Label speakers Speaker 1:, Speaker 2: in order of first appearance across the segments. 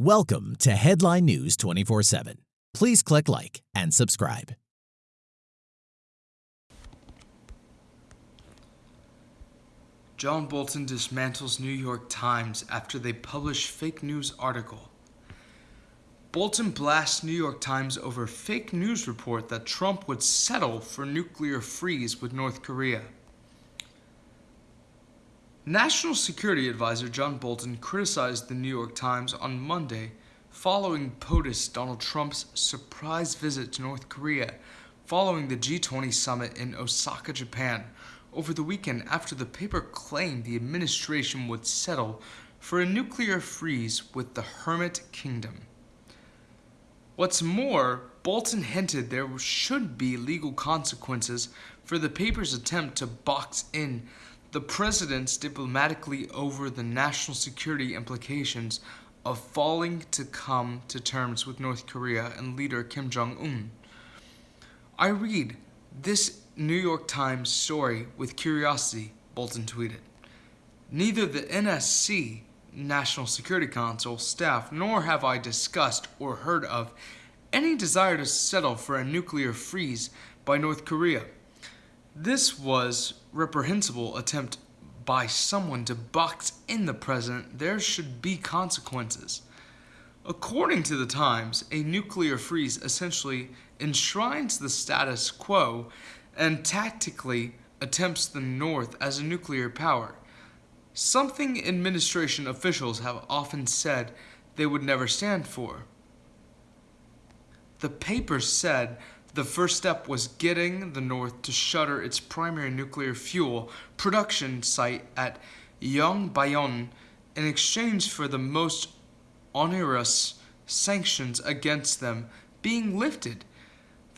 Speaker 1: Welcome to Headline News 24 7. Please click like and subscribe.
Speaker 2: John Bolton dismantles New York Times after they publish fake news article. Bolton blasts New York Times over fake news report that Trump would settle for nuclear freeze with North Korea. National Security Advisor John Bolton criticized the New York Times on Monday following POTUS Donald Trump's surprise visit to North Korea following the G20 summit in Osaka, Japan, over the weekend after the paper claimed the administration would settle for a nuclear freeze with the Hermit Kingdom. What's more, Bolton hinted there should be legal consequences for the paper's attempt to box in the president's diplomatically over the national security implications of falling to come to terms with North Korea and leader Kim Jong un. I read this New York Times story with curiosity, Bolton tweeted. Neither the NSC, National Security Council, staff, nor have I discussed or heard of any desire to settle for a nuclear freeze by North Korea. This was reprehensible attempt by someone to box in the president. There should be consequences. According to the Times, a nuclear freeze essentially enshrines the status quo and tactically attempts the North as a nuclear power, something administration officials have often said they would never stand for. The paper said the first step was getting the North to shutter its primary nuclear fuel production site at Yongbyon in exchange for the most onerous sanctions against them being lifted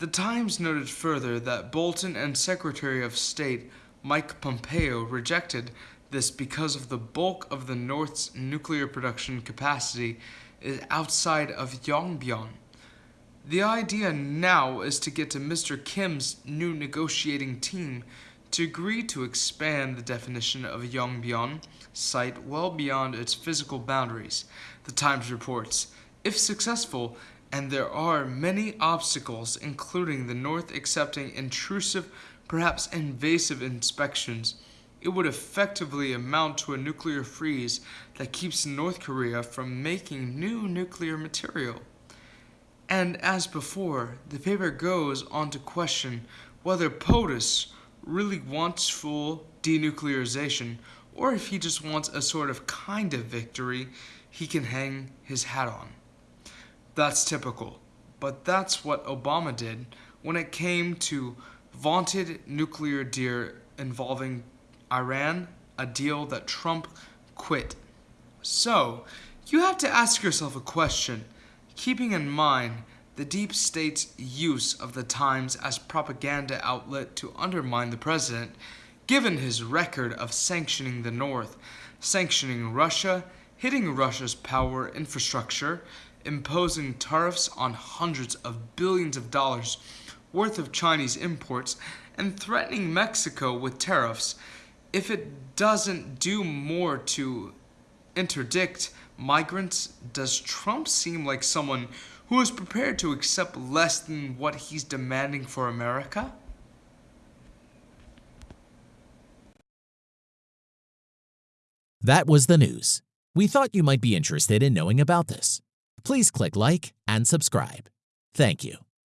Speaker 2: the Times noted further that Bolton and Secretary of State Mike Pompeo rejected this because of the bulk of the North's nuclear production capacity is outside of Yongbyon. The idea now is to get to Mr. Kim's new negotiating team to agree to expand the definition of a Yongbyon site well beyond its physical boundaries, the Times reports. If successful, and there are many obstacles, including the North accepting intrusive, perhaps invasive inspections. It would effectively amount to a nuclear freeze that keeps North Korea from making new nuclear material. And as before, the paper goes on to question whether POTUS really wants full denuclearization or if he just wants a sort of kind of victory he can hang his hat on. That's typical. But that's what Obama did when it came to vaunted nuclear deal involving Iran, a deal that Trump quit. So, you have to ask yourself a question, keeping in mind the deep state's use of the Times as propaganda outlet to undermine the president, given his record of sanctioning the North, sanctioning Russia, hitting Russia's power infrastructure, imposing tariffs on hundreds of billions of dollars worth of Chinese imports and threatening Mexico with tariffs if it doesn't do more to interdict migrants, does Trump seem like someone who is prepared to accept less than what he's demanding for America?
Speaker 1: That was the news. We thought you might be interested in knowing about this please click like and subscribe. Thank you.